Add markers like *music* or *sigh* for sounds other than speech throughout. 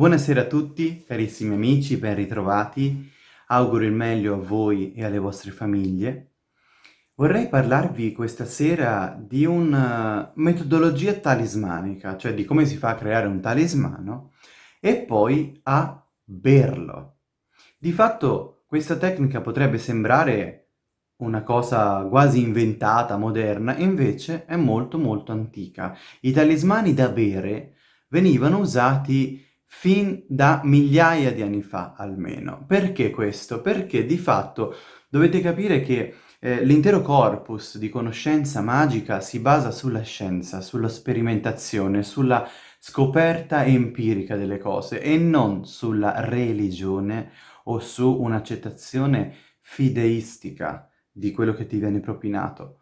Buonasera a tutti, carissimi amici, ben ritrovati. Auguro il meglio a voi e alle vostre famiglie. Vorrei parlarvi questa sera di una metodologia talismanica, cioè di come si fa a creare un talismano e poi a berlo. Di fatto questa tecnica potrebbe sembrare una cosa quasi inventata, moderna, invece è molto molto antica. I talismani da bere venivano usati fin da migliaia di anni fa almeno. Perché questo? Perché di fatto dovete capire che eh, l'intero corpus di conoscenza magica si basa sulla scienza, sulla sperimentazione, sulla scoperta empirica delle cose e non sulla religione o su un'accettazione fideistica di quello che ti viene propinato.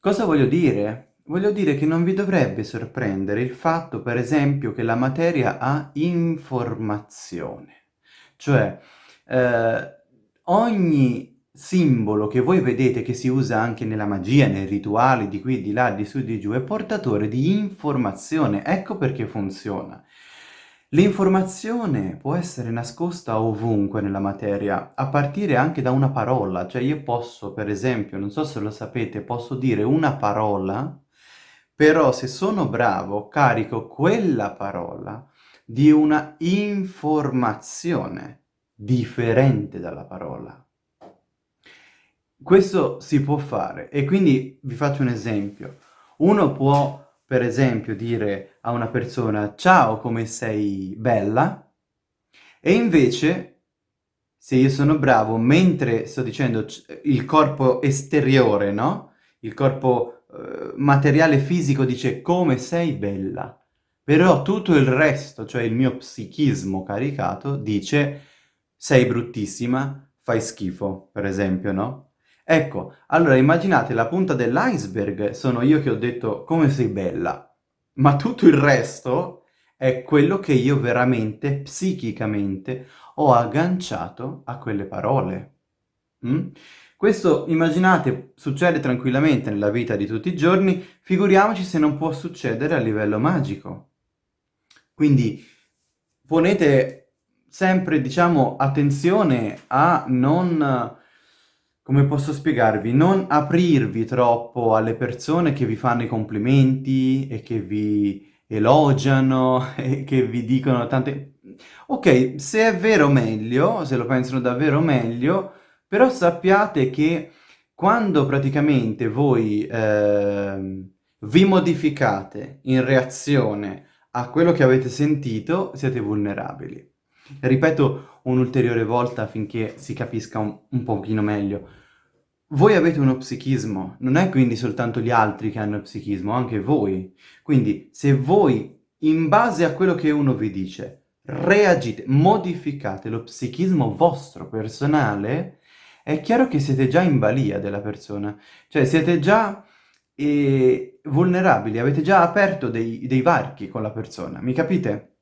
Cosa voglio dire? Voglio dire che non vi dovrebbe sorprendere il fatto, per esempio, che la materia ha informazione. Cioè, eh, ogni simbolo che voi vedete che si usa anche nella magia, nei rituali, di qui, di là, di su, di giù, è portatore di informazione. Ecco perché funziona. L'informazione può essere nascosta ovunque nella materia, a partire anche da una parola. Cioè io posso, per esempio, non so se lo sapete, posso dire una parola però se sono bravo carico quella parola di una informazione differente dalla parola. Questo si può fare e quindi vi faccio un esempio. Uno può per esempio dire a una persona ciao come sei bella e invece se io sono bravo mentre sto dicendo il corpo esteriore, no? Il corpo eh, materiale fisico dice come sei bella, però tutto il resto, cioè il mio psichismo caricato, dice sei bruttissima, fai schifo, per esempio, no? Ecco, allora immaginate la punta dell'iceberg sono io che ho detto come sei bella, ma tutto il resto è quello che io veramente, psichicamente, ho agganciato a quelle parole. Mm? Questo, immaginate, succede tranquillamente nella vita di tutti i giorni, figuriamoci se non può succedere a livello magico. Quindi ponete sempre, diciamo, attenzione a non, come posso spiegarvi, non aprirvi troppo alle persone che vi fanno i complimenti e che vi elogiano *laughs* e che vi dicono tante... Ok, se è vero meglio, se lo pensano davvero meglio, però sappiate che quando praticamente voi eh, vi modificate in reazione a quello che avete sentito, siete vulnerabili. Ripeto un'ulteriore volta affinché si capisca un, un pochino meglio. Voi avete uno psichismo, non è quindi soltanto gli altri che hanno psichismo, anche voi. Quindi se voi, in base a quello che uno vi dice, reagite, modificate lo psichismo vostro personale, è chiaro che siete già in balia della persona, cioè siete già eh, vulnerabili, avete già aperto dei, dei, varchi con la persona, mi capite?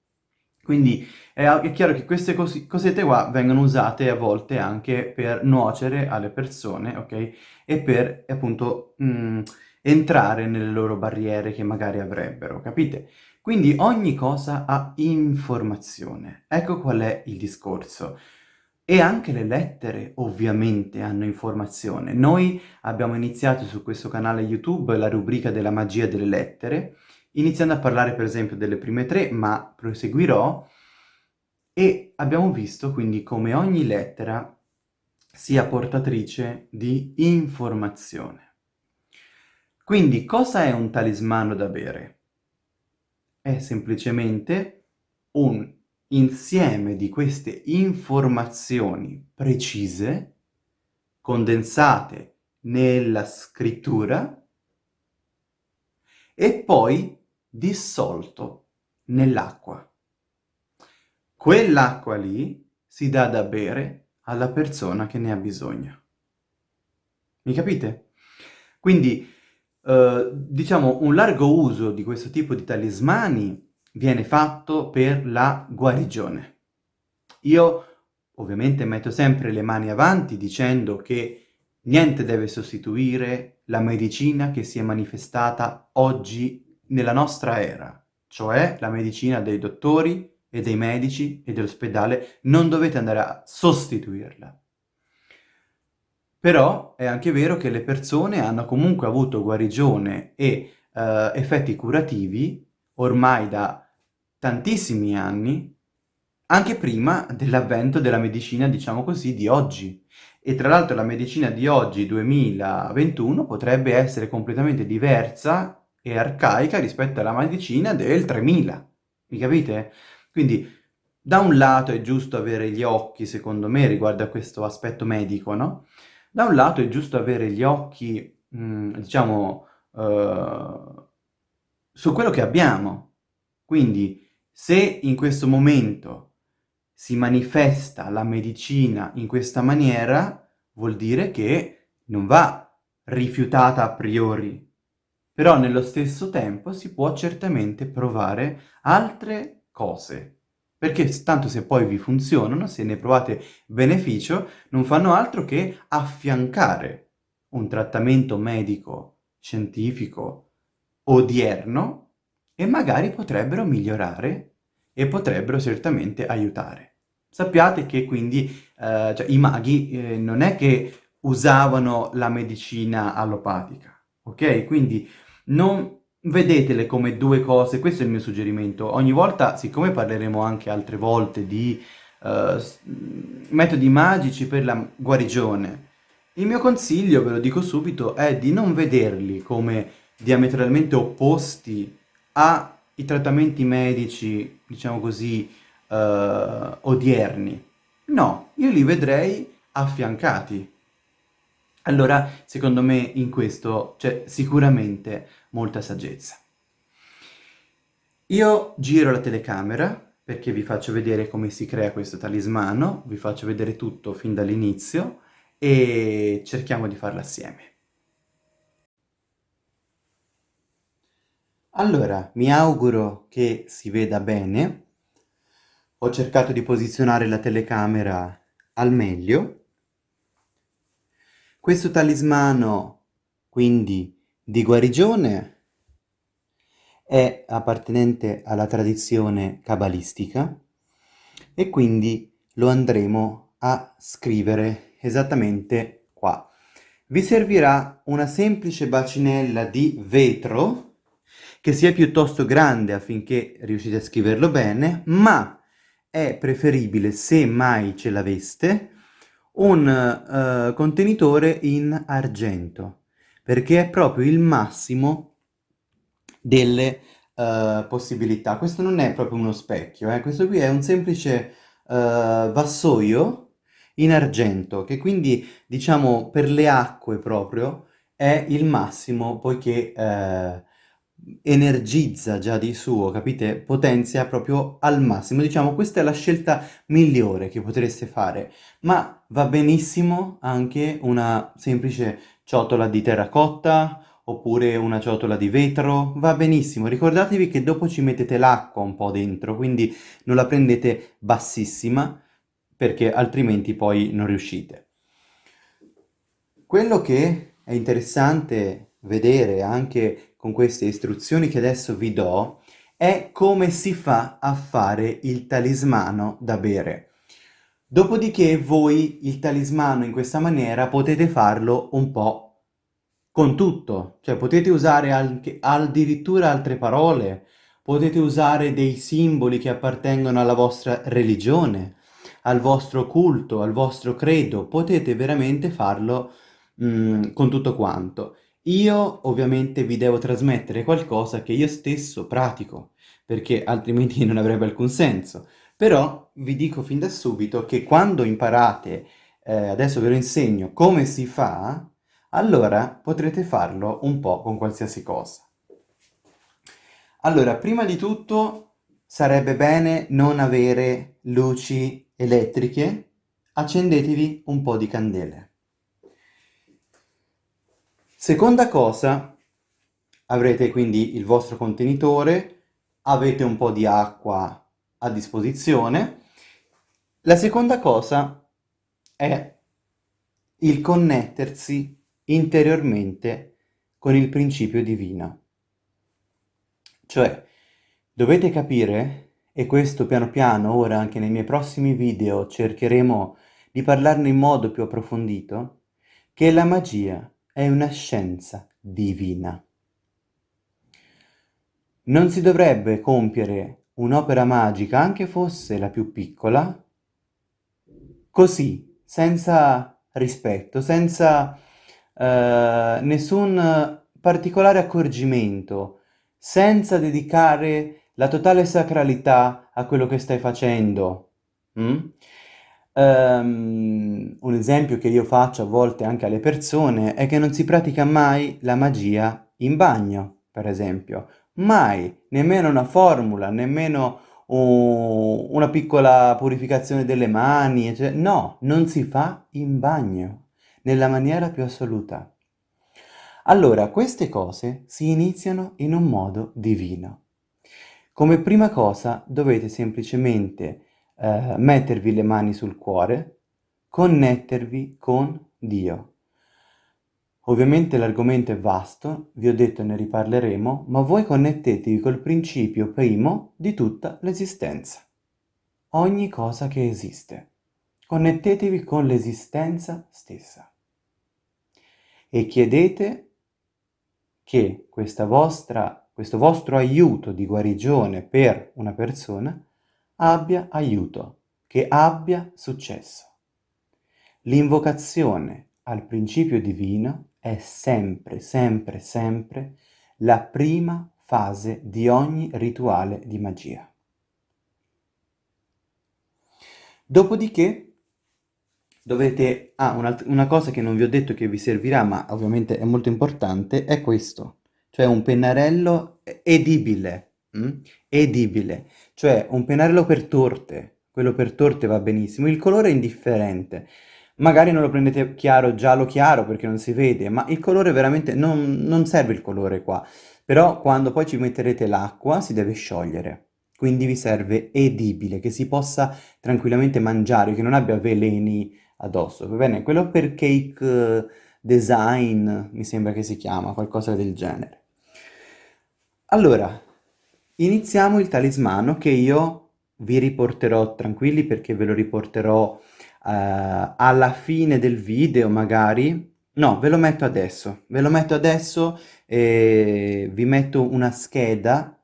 Quindi è, è chiaro che queste cos cosette qua vengono usate a volte anche per nuocere alle persone, ok? E per appunto mh, mm, entrare nelle loro barriere che magari avrebbero, capite? Quindi ogni cosa ha informazione. Ecco qual è il discorso. E anche le lettere ovviamente hanno informazione. Noi abbiamo iniziato su questo canale YouTube la rubrica della magia delle lettere, iniziando a parlare per esempio delle prime tre, ma proseguirò, e abbiamo visto quindi come ogni lettera sia portatrice di informazione. Quindi cosa è un talismano da bere? È semplicemente un insieme di queste informazioni precise, condensate nella scrittura, e poi dissolto nell'acqua. Quell'acqua lì si dà da bere alla persona che ne ha bisogno. Mi capite? Quindi, eh, diciamo, un largo uso di questo tipo di talismani viene fatto per la guarigione. Io ovviamente metto sempre le mani avanti dicendo che niente deve sostituire la medicina che si è manifestata oggi nella nostra era, cioè la medicina dei dottori e dei medici e dell'ospedale, non dovete andare a sostituirla. Però è anche vero che le persone hanno comunque avuto guarigione e eh, effetti curativi ormai da tantissimi anni, anche prima dell'avvento della medicina, diciamo così, di oggi. E tra l'altro la medicina di oggi, 2021, potrebbe essere completamente diversa e arcaica rispetto alla medicina del 3000. Mi capite? Quindi, da un lato è giusto avere gli occhi, secondo me, riguardo a questo aspetto medico, no? Da un lato è giusto avere gli occhi, mm, diciamo, uh, su quello che abbiamo. Quindi, se in questo momento si manifesta la medicina in questa maniera, vuol dire che non va rifiutata a priori. Però nello stesso tempo si può certamente provare altre cose. Perché tanto se poi vi funzionano, se ne provate beneficio, non fanno altro che affiancare un trattamento medico, scientifico, odierno e magari potrebbero migliorare e potrebbero certamente aiutare. Sappiate che quindi eh, cioè, i maghi eh, non è che usavano la medicina allopatica, ok? Quindi non vedetele come due cose, questo è il mio suggerimento. Ogni volta, siccome parleremo anche altre volte di uh, metodi magici per la guarigione, il mio consiglio, ve lo dico subito, è di non vederli come diametralmente opposti ai trattamenti medici, diciamo così, uh, odierni. No, io li vedrei affiancati. Allora, secondo me, in questo c'è sicuramente molta saggezza. Io giro la telecamera perché vi faccio vedere come si crea questo talismano, vi faccio vedere tutto fin dall'inizio e cerchiamo di farlo assieme. Allora, mi auguro che si veda bene. Ho cercato di posizionare la telecamera al meglio. Questo talismano, quindi, di guarigione è appartenente alla tradizione cabalistica e quindi lo andremo a scrivere esattamente qua. Vi servirà una semplice bacinella di vetro che sia piuttosto grande affinché riuscite a scriverlo bene, ma è preferibile, se mai ce l'aveste, un uh, contenitore in argento, perché è proprio il massimo delle uh, possibilità. Questo non è proprio uno specchio, eh? questo qui è un semplice uh, vassoio in argento, che quindi, diciamo, per le acque proprio, è il massimo, poiché energizza già di suo, capite? Potenzia proprio al massimo. Diciamo, questa è la scelta migliore che potreste fare, ma va benissimo anche una semplice ciotola di terracotta oppure una ciotola di vetro, va benissimo. Ricordatevi che dopo ci mettete l'acqua un po' dentro, quindi non la prendete bassissima perché altrimenti poi non riuscite. Quello che è interessante vedere anche con queste istruzioni che adesso vi do è come si fa a fare il talismano da bere. Dopodiché voi il talismano in questa maniera potete farlo un po' con tutto, cioè potete usare anche addirittura altre parole, potete usare dei simboli che appartengono alla vostra religione, al vostro culto, al vostro credo, potete veramente farlo mm, con tutto quanto. Io ovviamente vi devo trasmettere qualcosa che io stesso pratico, perché altrimenti *laughs* non avrebbe alcun senso. Però vi dico fin da subito che quando imparate, eh, adesso ve lo insegno, come si fa, allora potrete farlo un po' con qualsiasi cosa. Allora, prima di tutto sarebbe bene non avere luci elettriche, accendetevi un po' di candele. Seconda cosa, avrete quindi il vostro contenitore, avete un po' di acqua a disposizione. La seconda cosa è il connettersi interiormente con il principio divino. Cioè, dovete capire e questo piano piano, ora anche nei miei prossimi video, cercheremo di parlarne in modo più approfondito, che la magia è una scienza divina. Non si dovrebbe compiere un'opera magica, anche fosse la più piccola, così, senza rispetto, senza eh, nessun particolare accorgimento, senza dedicare la totale sacralità a quello che stai facendo. Mm? Um, un esempio che io faccio a volte anche alle persone è che non si pratica mai la magia in bagno, per esempio. Mai, nemmeno una formula, nemmeno un, una piccola purificazione delle mani, cioè, no, non si fa in bagno, nella maniera più assoluta. Allora, queste cose si iniziano in un modo divino. Come prima cosa dovete semplicemente eh, mettervi le mani sul cuore, connettervi con Dio. Ovviamente l'argomento è vasto, vi ho detto ne riparleremo, ma voi connettetevi col principio primo di tutta l'esistenza. Ogni cosa che esiste. Connettetevi con l'esistenza stessa. E chiedete che vostra questo vostro aiuto di guarigione per una persona abbia aiuto, che abbia successo. L'invocazione al principio divino è sempre, sempre, sempre la prima fase di ogni rituale di magia. Dopodiché dovete... Ah, una, una cosa che non vi ho detto che vi servirà, ma ovviamente è molto importante, è questo cioè un pennarello edibile, mm? edibile, cioè un pennarello per torte, quello per torte va benissimo, il colore è indifferente, magari non lo prendete chiaro, giallo chiaro perché non si vede, ma il colore veramente non, non serve il colore qua, però quando poi ci metterete l'acqua si deve sciogliere, quindi vi serve edibile, che si possa tranquillamente mangiare, che non abbia veleni addosso, va bene? Quello per cake design, mi sembra che si chiama, qualcosa del genere. Allora, iniziamo il talismano che io vi riporterò tranquilli perché ve lo riporterò eh, alla fine del video magari. No, ve lo metto adesso, ve lo metto adesso e vi metto una scheda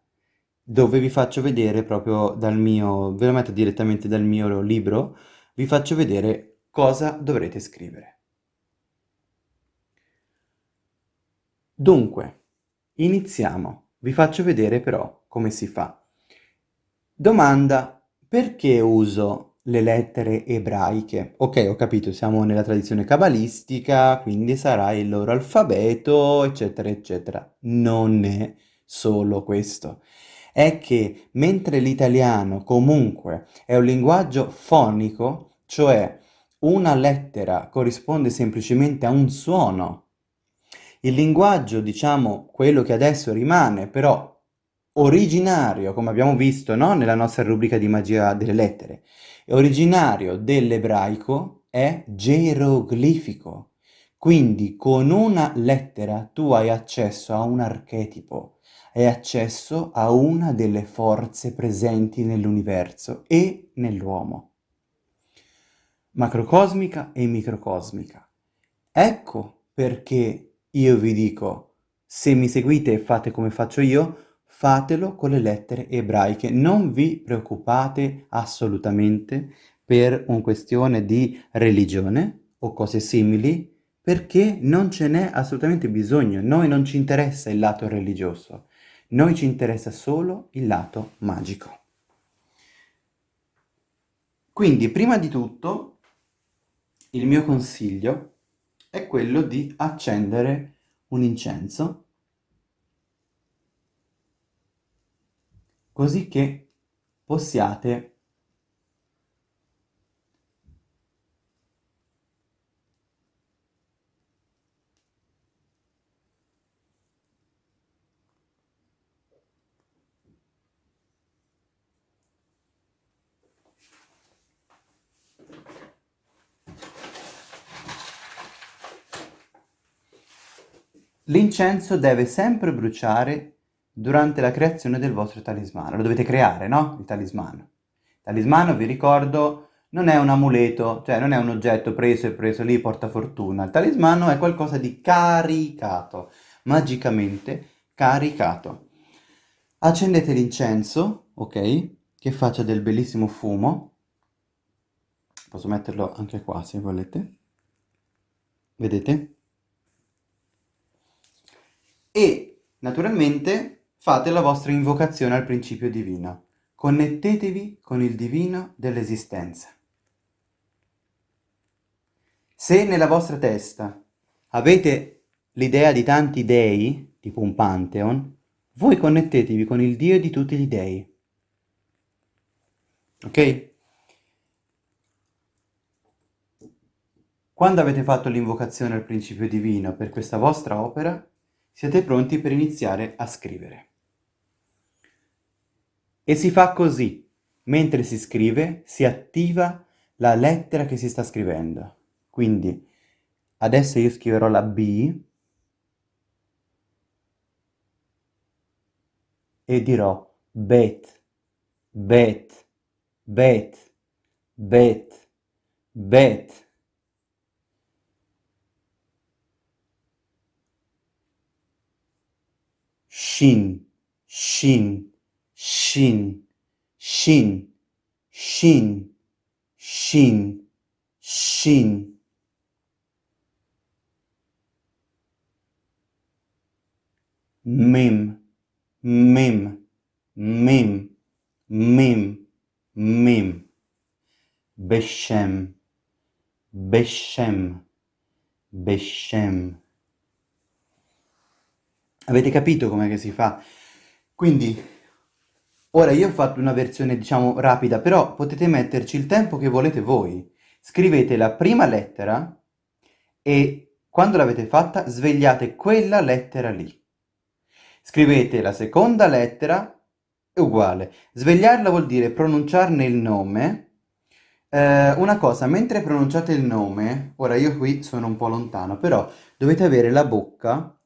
dove vi faccio vedere proprio dal mio, ve lo metto direttamente dal mio libro, vi faccio vedere cosa dovrete scrivere. Dunque, iniziamo. Vi faccio vedere però come si fa. Domanda, perché uso le lettere ebraiche? Ok, ho capito, siamo nella tradizione cabalistica, quindi sarà il loro alfabeto, eccetera, eccetera. Non è solo questo. È che mentre l'italiano comunque è un linguaggio fonico, cioè una lettera corrisponde semplicemente a un suono il linguaggio, diciamo, quello che adesso rimane, però originario, come abbiamo visto no? nella nostra rubrica di magia delle lettere, originario dell'ebraico è geroglifico. Quindi con una lettera tu hai accesso a un archetipo, hai accesso a una delle forze presenti nell'universo e nell'uomo. Macrocosmica e microcosmica. Ecco perché io vi dico, se mi seguite e fate come faccio io, fatelo con le lettere ebraiche. Non vi preoccupate assolutamente per una questione di religione o cose simili, perché non ce n'è assolutamente bisogno. Noi non ci interessa il lato religioso, noi ci interessa solo il lato magico. Quindi, prima di tutto, il mio consiglio è quello di accendere un incenso così che possiate L'incenso deve sempre bruciare durante la creazione del vostro talismano. Lo dovete creare, no? Il talismano. Il talismano, vi ricordo, non è un amuleto, cioè non è un oggetto preso e preso lì, porta fortuna. Il talismano è qualcosa di caricato, magicamente caricato. Accendete l'incenso, ok? Che faccia del bellissimo fumo. Posso metterlo anche qua se volete. Vedete? E naturalmente fate la vostra invocazione al principio divino. Connettetevi con il divino dell'esistenza. Se nella vostra testa avete l'idea di tanti dei, tipo un pantheon, voi connettetevi con il Dio di tutti gli dei. Ok? Quando avete fatto l'invocazione al principio divino per questa vostra opera, siete pronti per iniziare a scrivere. E si fa così. Mentre si scrive, si attiva la lettera che si sta scrivendo. Quindi, adesso io scriverò la B e dirò bet, bet, bet, bet, bet. Shin, shin, shin, shin, shin, shin, shin. Mim, mim, mim, mim, mim. Beshem, beshem, beshem. Avete capito com'è che si fa? Quindi, ora io ho fatto una versione, diciamo, rapida, però potete metterci il tempo che volete voi. Scrivete la prima lettera e quando l'avete fatta svegliate quella lettera lì. Scrivete la seconda lettera, uguale. Svegliarla vuol dire pronunciarne il nome. Eh, una cosa, mentre pronunciate il nome, ora io qui sono un po' lontano, però dovete avere la bocca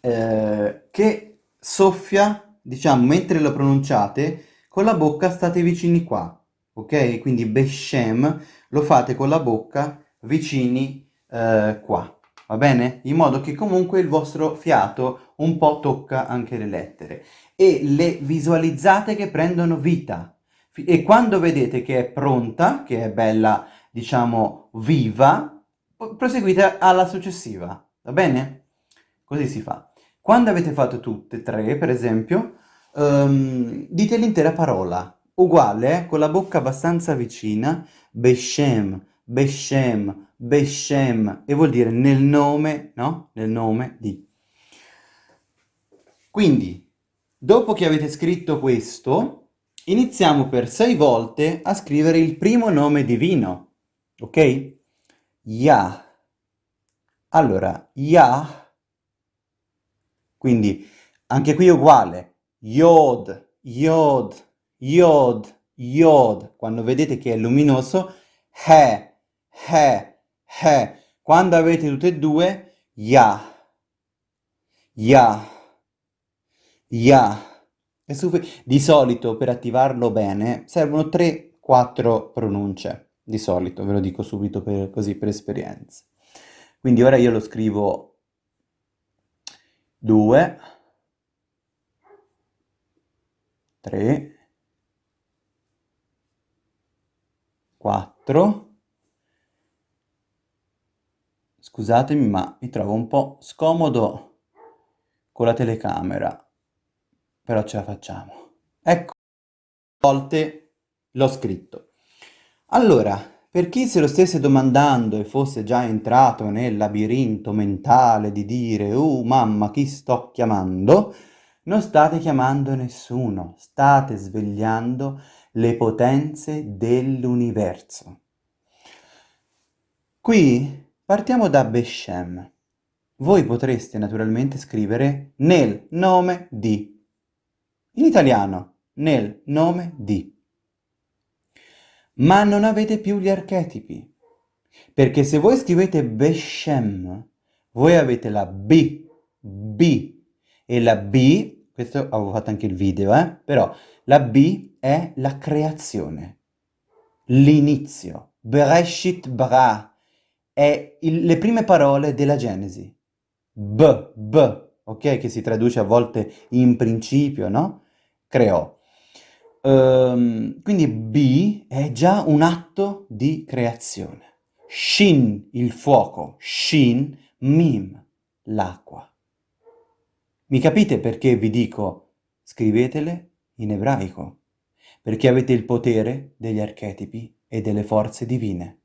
eh, che soffia, diciamo, mentre lo pronunciate, con la bocca state vicini qua, ok? Quindi Beshem lo fate con la bocca vicini eh, qua, va bene? In modo che comunque il vostro fiato un po' tocca anche le lettere e le visualizzate che prendono vita. E quando vedete che è pronta, che è bella, diciamo, viva, proseguite alla successiva, va bene? Così si fa. Quando avete fatto tutte e tre, per esempio, um, dite l'intera parola, uguale, eh, con la bocca abbastanza vicina, Beshem, Beshem, Beshem, e vuol dire nel nome, no? Nel nome di. Quindi, dopo che avete scritto questo, iniziamo per sei volte a scrivere il primo nome divino, ok? Yah. Allora, Yah quindi anche qui è uguale, Yod, Yod, Yod, Yod. Quando vedete che è luminoso, He, He, He. Quando avete tutte e due, Ya, Ya, Ya. Di solito per attivarlo bene servono 3-4 pronunce, di solito, ve lo dico subito per, così per esperienza. Quindi ora io lo scrivo 2 3 4 scusatemi ma mi trovo un po' scomodo con la telecamera però ce la facciamo. Ecco volte l'ho scritto. Allora per chi se lo stesse domandando e fosse già entrato nel labirinto mentale di dire «Uh, mamma, chi sto chiamando?», non state chiamando nessuno, state svegliando le potenze dell'universo. Qui partiamo da Beshem. Voi potreste naturalmente scrivere nel nome di. In italiano, nel nome di ma non avete più gli archetipi. Perché se voi scrivete Beshem, voi avete la B, B, e la B questo avevo fatto anche il video, eh? Però la B è la creazione, l'inizio. Bereshit bara è il, le prime parole della Genesi. B, B, ok? Che si traduce a volte in principio, no? Creò. Um, quindi B è già un atto di creazione. Shin, il fuoco. Shin, mim, l'acqua. Mi capite perché vi dico scrivetele in ebraico? Perché avete il potere degli archetipi e delle forze divine.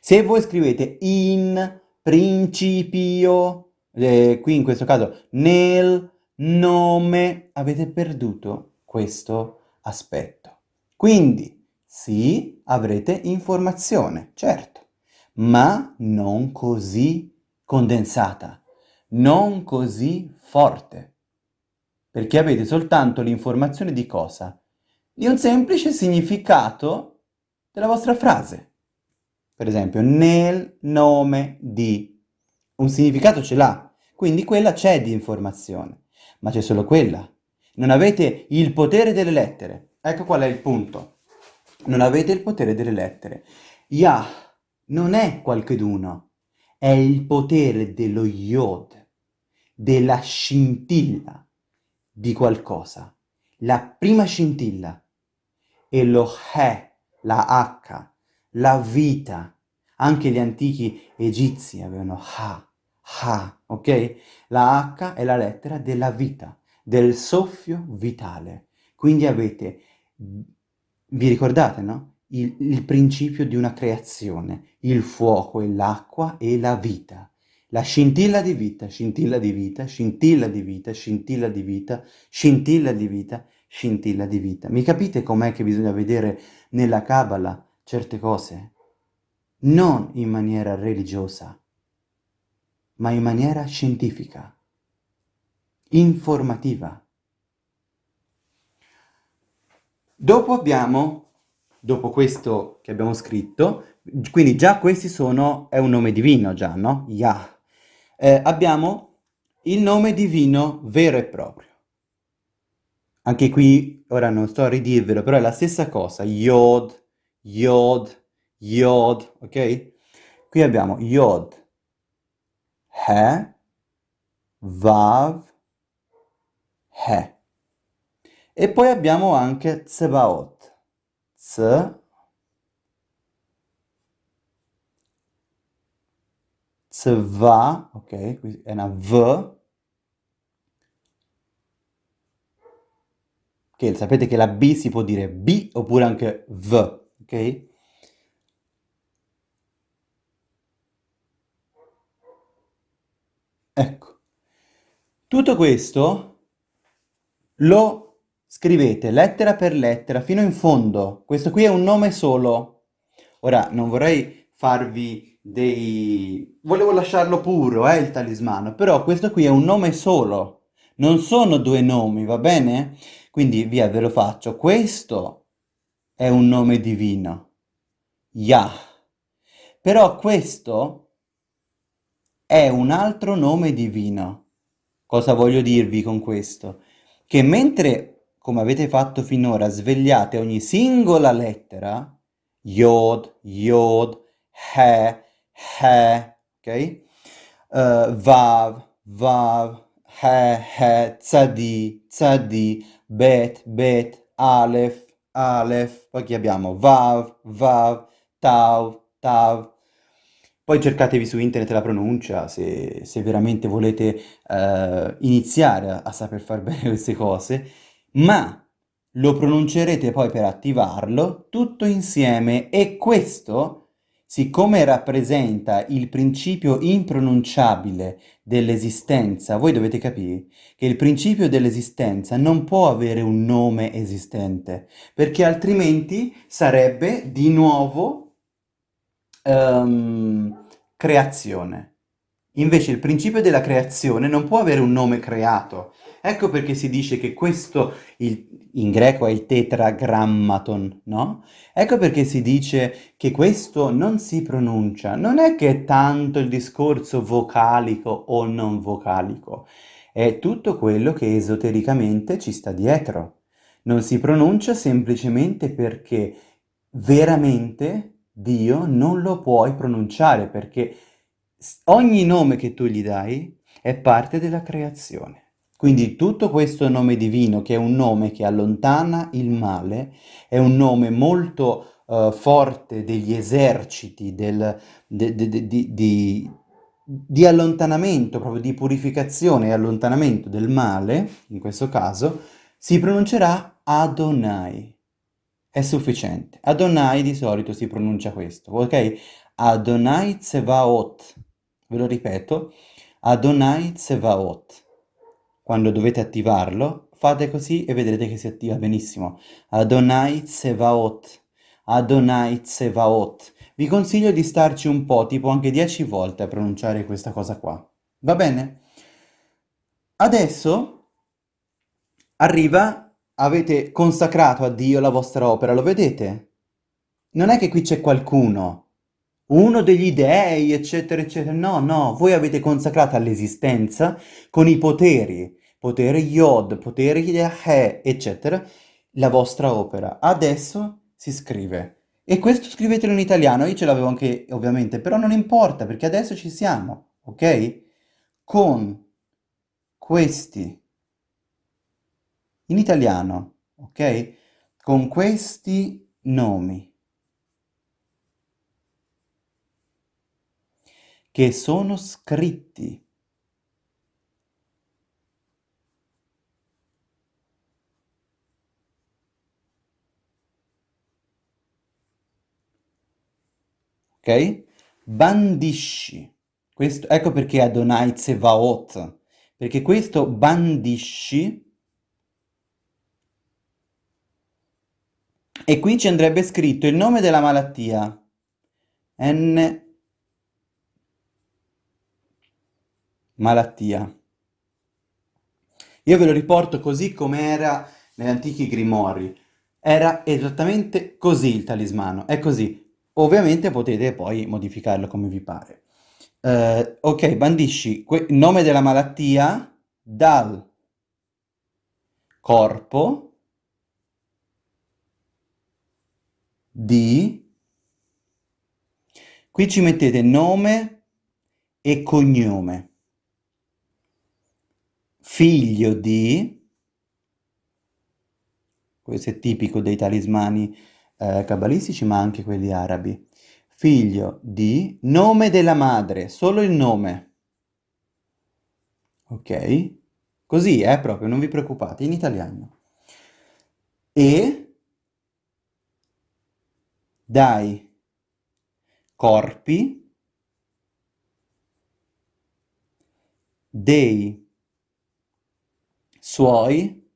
Se voi scrivete in principio, eh, qui in questo caso nel nome, avete perduto questo aspetto. Quindi sì, avrete informazione, certo, ma non così condensata, non così forte, perché avete soltanto l'informazione di cosa? Di un semplice significato della vostra frase. Per esempio, nel nome di. Un significato ce l'ha, quindi quella c'è di informazione, ma c'è solo quella. Non avete il potere delle lettere. Ecco qual è il punto. Non avete il potere delle lettere. Yah non è qualcheduno, è il potere dello Yod, della scintilla di qualcosa. La prima scintilla e lo He, la H, la vita. Anche gli antichi egizi avevano Ha, Ha, ok? La H è la lettera della vita, del soffio vitale. Quindi avete, vi ricordate, no? Il, il principio di una creazione, il fuoco e l'acqua e la vita. La scintilla di vita, scintilla di vita, scintilla di vita, scintilla di vita, scintilla di vita, scintilla di vita. Mi capite com'è che bisogna vedere nella Kabbalah certe cose? Non in maniera religiosa, ma in maniera scientifica, informativa. Dopo abbiamo, dopo questo che abbiamo scritto, quindi già questi sono, è un nome divino già, no? Yah eh, abbiamo il nome divino vero e proprio. Anche qui, ora non sto a ridirvelo, però è la stessa cosa, Yod, Yod, Yod, ok? Qui abbiamo Yod, He, Vav, He. E poi abbiamo anche Tsebaot, Tz, Tzva, ok, è una V, che sapete che la B si può dire B oppure anche V, ok? Ecco, tutto questo lo scrivete lettera per lettera fino in fondo. Questo qui è un nome solo. Ora, non vorrei farvi dei... Volevo lasciarlo puro, eh, il talismano, però questo qui è un nome solo, non sono due nomi, va bene? Quindi via, ve lo faccio. Questo è un nome divino, Yah. Però questo è un altro nome divino. Cosa voglio dirvi con questo? Che mentre, come avete fatto finora, svegliate ogni singola lettera, Yod, Yod, He, He, ok? Uh, vav, Vav, He, He, Tzadi, Tzadi, Bet, Bet, Aleph, Aleph, poi che abbiamo Vav, Vav, Tav, Tav. Poi cercatevi su internet la pronuncia se, se veramente volete uh, iniziare a, a saper fare *laughs* bene queste cose, ma lo pronuncerete poi per attivarlo tutto insieme e questo siccome rappresenta il principio impronunciabile dell'esistenza, voi dovete capire che il principio dell'esistenza non può avere un nome esistente, perché altrimenti sarebbe di nuovo um, creazione. Invece il principio della creazione non può avere un nome creato. Ecco perché si dice che questo, il, in greco è il tetragrammaton, no? Ecco perché si dice che questo non si pronuncia. Non è che è tanto il discorso vocalico o non vocalico, è tutto quello che esotericamente ci sta dietro. Non si pronuncia semplicemente perché veramente Dio non lo puoi pronunciare, perché ogni nome che tu gli dai è parte della creazione. Quindi tutto questo nome divino, che è un nome che allontana il male, è un nome molto uh, forte degli eserciti, del, de, de, de, di, allontanamento, proprio di purificazione e allontanamento del male, in questo caso, si pronuncerà Adonai. È sufficiente. Adonai di solito si pronuncia questo, ok? Adonai Tsevaot. Ve lo ripeto. Adonai Tsevaot quando dovete attivarlo, fate così e vedrete che si attiva benissimo. Adonai Tsevaot, Adonai Tsevaot. Vi consiglio di starci un po', tipo anche 10 volte a pronunciare questa cosa qua. Va bene? Adesso arriva, avete consacrato a Dio la vostra opera, lo vedete? Non è che qui c'è qualcuno, uno degli dei, eccetera, eccetera. No, no, voi avete consacrato all'esistenza con i poteri potere Yod, potere He, eccetera, la vostra opera. Adesso si scrive. E questo scrivetelo in italiano, io ce l'avevo anche ovviamente, però non importa perché adesso ci siamo, ok? Con questi, in italiano, ok? Con questi nomi. che sono scritti ok? Bandisci. Questo, ecco perché Adonai Tsevaot, perché questo bandisci e qui ci andrebbe scritto il nome della malattia, N malattia. Io ve lo riporto così come era negli antichi grimori. Era esattamente così il talismano, è così. Ovviamente potete poi modificarlo come vi pare. Eh, ok, bandisci nome della malattia dal corpo di... Qui ci mettete nome e cognome. Figlio di... Questo è tipico dei talismani eh, cabalistici, ma anche quelli arabi. Figlio di nome della madre, solo il nome. Ok? Così, eh, proprio, non vi preoccupate, in italiano. E dai corpi dei suoi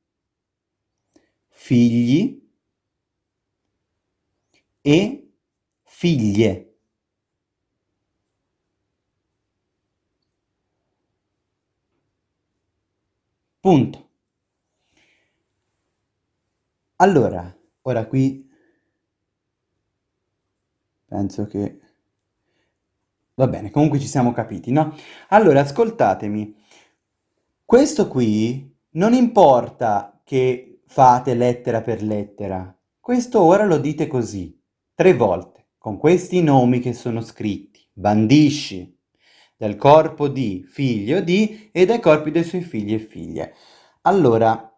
figli e figlie. Punto. Allora, ora qui penso che... Va bene, comunque ci siamo capiti, no? Allora, ascoltatemi. Questo qui non importa che fate lettera per lettera. Questo ora lo dite così tre volte, con questi nomi che sono scritti. Bandisci del corpo di figlio di e dai corpi dei suoi figli e figlie. Allora,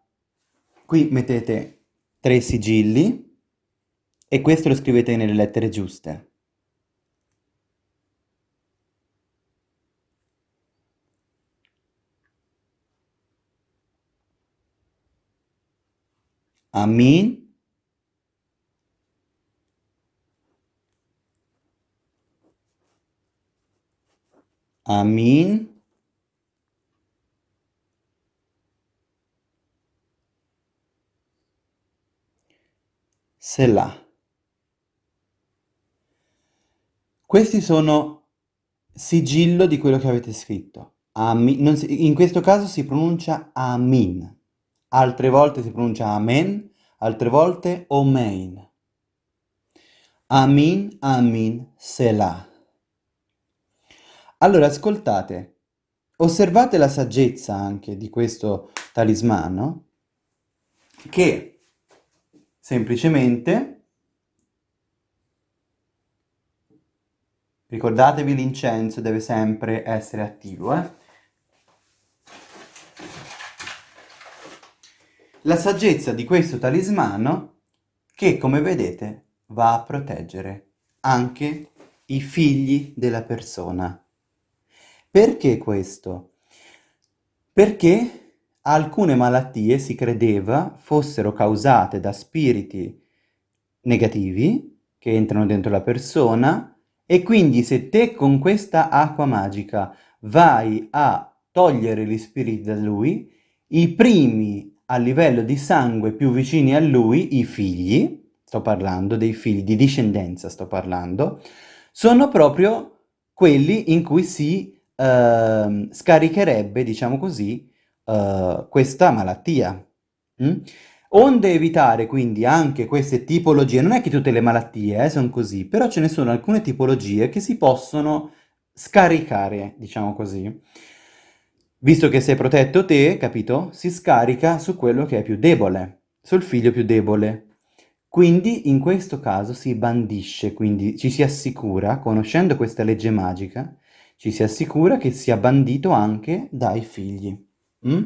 qui mettete tre sigilli e questo lo scrivete nelle lettere giuste. Amin Amin. Selah. Questi sono sigillo di quello che avete scritto. Amin. Si, in questo caso si pronuncia Amin. Altre volte si pronuncia Amen, altre volte Omein. Amin, Amin, Selah. Allora, ascoltate, osservate la saggezza anche di questo talismano che semplicemente ricordatevi l'incenso deve sempre essere attivo eh? la saggezza di questo talismano che come vedete va a proteggere anche i figli della persona. Perché questo? Perché alcune malattie si credeva fossero causate da spiriti negativi che entrano dentro la persona e quindi se te con questa acqua magica vai a togliere gli spiriti da lui, i primi a livello di sangue più vicini a lui, i figli, sto parlando dei figli di discendenza, sto parlando, sono proprio quelli in cui si uh, scaricherebbe, diciamo così, uh, questa malattia. Mm? Onde evitare quindi anche queste tipologie, non è che tutte le malattie eh, sono così, però ce ne sono alcune tipologie che si possono scaricare, diciamo così. Visto che sei protetto te, capito? Si scarica su quello che è più debole, sul figlio più debole. Quindi in questo caso si bandisce, quindi ci si assicura, conoscendo questa legge magica, ci si assicura che sia bandito anche dai figli. Mm?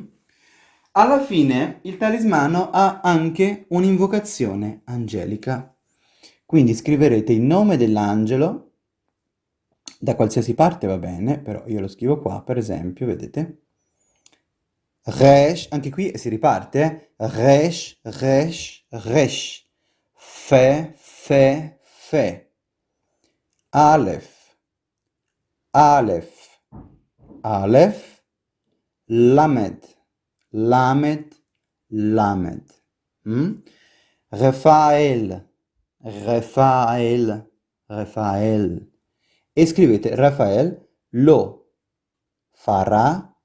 Alla fine il talismano ha anche un'invocazione angelica. Quindi scriverete il nome dell'angelo, da qualsiasi parte va bene, però io lo scrivo qua, per esempio, vedete? Resh, anche qui si riparte, eh? Resh, Resh, Resh. Fe, Fe, Fe. Aleph, Aleph, Aleph. Lamed, Lamed, Lamed. Mm? Rafael, Rafael, Rafael. E scrivete Rafael lo farà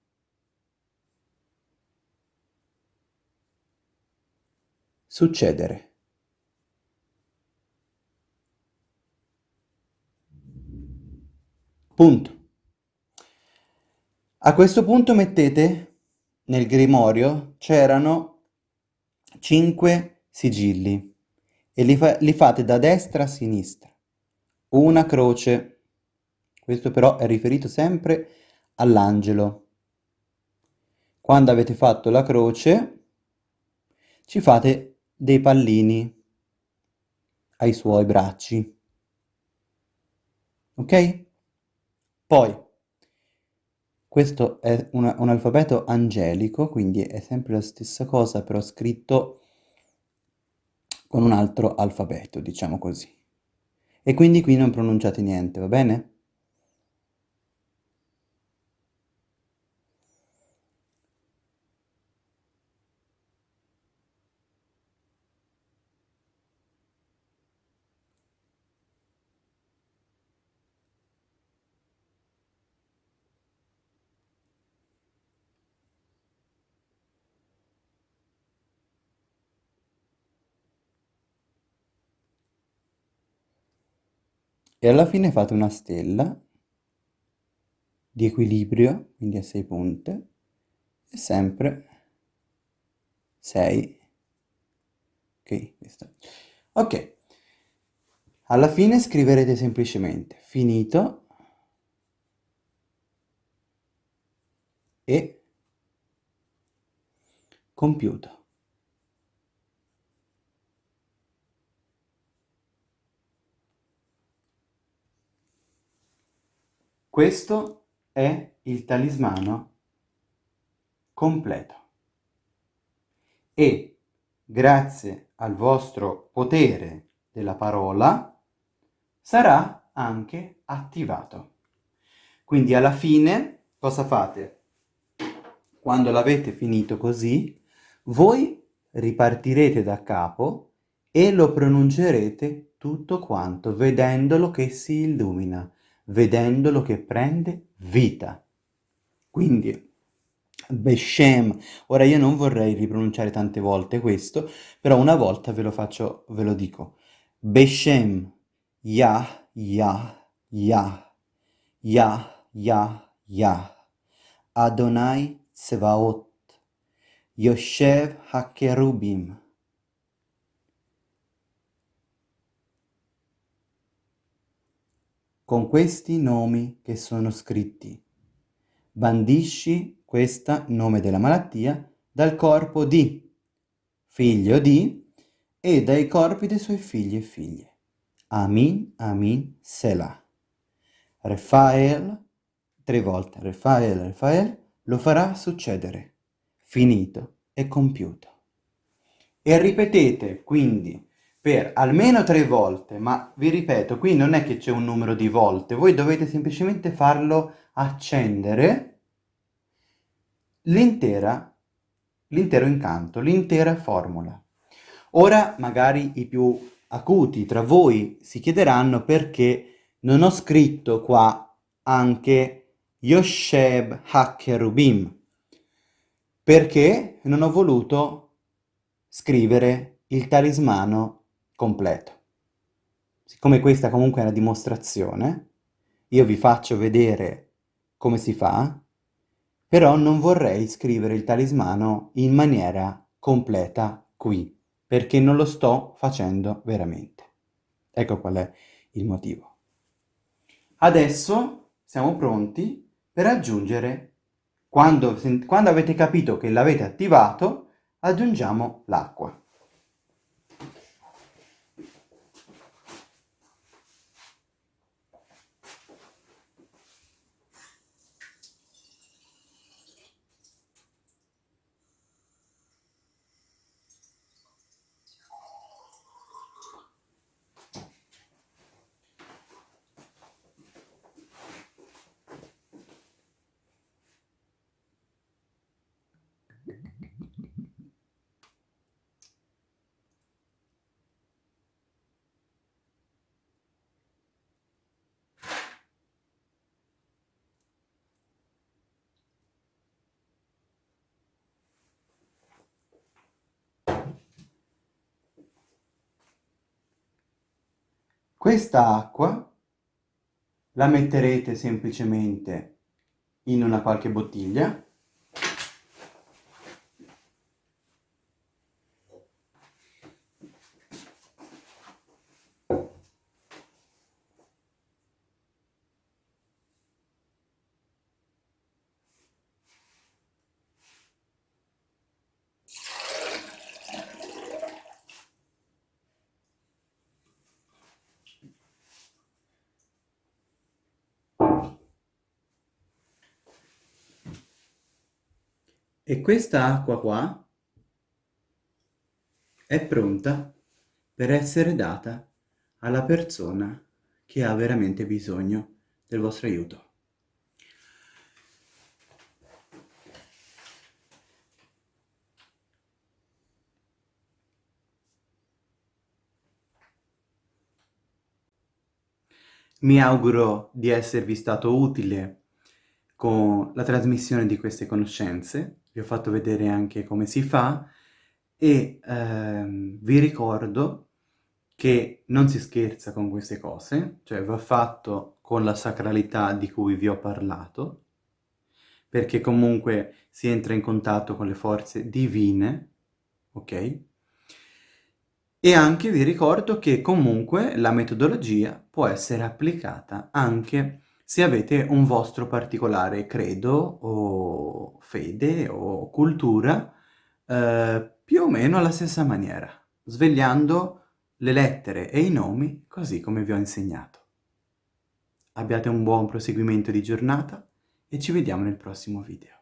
succedere. Punto. A questo punto mettete nel grimorio c'erano cinque sigilli e li, fa li fate da destra a sinistra. Una croce. Questo però è riferito sempre all'angelo. Quando avete fatto la croce ci fate dei pallini ai suoi bracci. Ok? Poi, questo è un, un alfabeto angelico, quindi è sempre la stessa cosa, però scritto con un altro alfabeto, diciamo così. E quindi qui non pronunciate niente, va bene? E alla fine fate una stella di equilibrio, quindi a 6 punte, e sempre 6. Ok, questa. Ok, alla fine scriverete semplicemente finito e compiuto. Questo è il talismano completo. E grazie al vostro potere della parola sarà anche attivato. Quindi alla fine cosa fate? Quando l'avete finito così, voi ripartirete da capo e lo pronuncerete tutto quanto, vedendolo che si illumina vedendolo che prende vita. Quindi, Beshem, ora io non vorrei ripronunciare tante volte questo, però una volta ve lo faccio, ve lo dico. Beshem, Yah, Yah, Yah, Yah, Yah, Yah, Adonai Tsevaot, Yoshev HaKerubim. Con questi nomi che sono scritti, bandisci questo nome della malattia dal corpo di, figlio di, e dai corpi dei suoi figli e figlie. Amin, Amin, Selah. Rafael, tre volte, Rafael, Rafael, lo farà succedere. Finito e compiuto. E ripetete quindi per almeno tre volte, ma vi ripeto, qui non è che c'è un numero di volte, voi dovete semplicemente farlo accendere l'intero incanto, l'intera formula. Ora magari i più acuti tra voi si chiederanno perché non ho scritto qua anche Yosheb HaKerubim, perché non ho voluto scrivere il talismano completo. Siccome questa comunque è una dimostrazione, io vi faccio vedere come si fa, però non vorrei scrivere il talismano in maniera completa qui, perché non lo sto facendo veramente. Ecco qual è il motivo. Adesso siamo pronti per aggiungere, quando, quando avete capito che l'avete attivato, aggiungiamo l'acqua. Questa acqua la metterete semplicemente in una qualche bottiglia E questa acqua qua è pronta per essere data alla persona che ha veramente bisogno del vostro aiuto. Mi auguro di esservi stato utile con la trasmissione di queste conoscenze vi ho fatto vedere anche come si fa e ehm, vi ricordo che non si scherza con queste cose, cioè va fatto con la sacralità di cui vi ho parlato, perché comunque si entra in contatto con le forze divine, ok? E anche vi ricordo che comunque la metodologia può essere applicata anche se avete un vostro particolare credo o fede o cultura eh, più o meno alla stessa maniera, svegliando le lettere e i nomi così come vi ho insegnato. Abbiate un buon proseguimento di giornata e ci vediamo nel prossimo video.